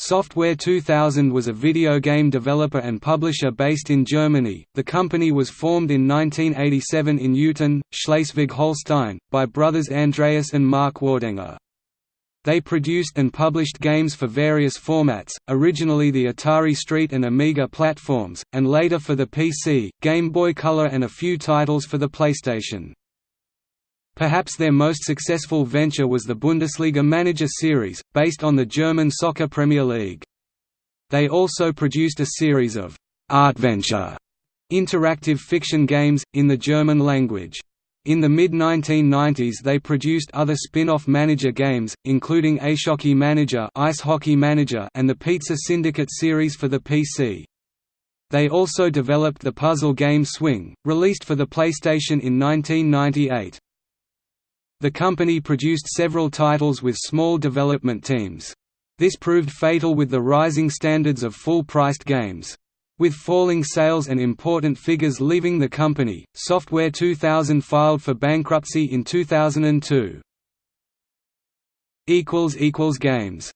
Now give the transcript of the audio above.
Software 2000 was a video game developer and publisher based in Germany. The company was formed in 1987 in Eutin, Schleswig-Holstein, by brothers Andreas and Mark Wardenger. They produced and published games for various formats, originally the Atari ST and Amiga platforms, and later for the PC, Game Boy Color and a few titles for the PlayStation. Perhaps their most successful venture was the Bundesliga Manager series, based on the German Soccer Premier League. They also produced a series of «Artventure» interactive fiction games, in the German language. In the mid-1990s they produced other spin-off manager games, including Eishockey Manager, Ice Hockey Manager and the Pizza Syndicate series for the PC. They also developed the puzzle game Swing, released for the PlayStation in 1998. The company produced several titles with small development teams. This proved fatal with the rising standards of full-priced games. With falling sales and important figures leaving the company, Software 2000 filed for bankruptcy in 2002. Games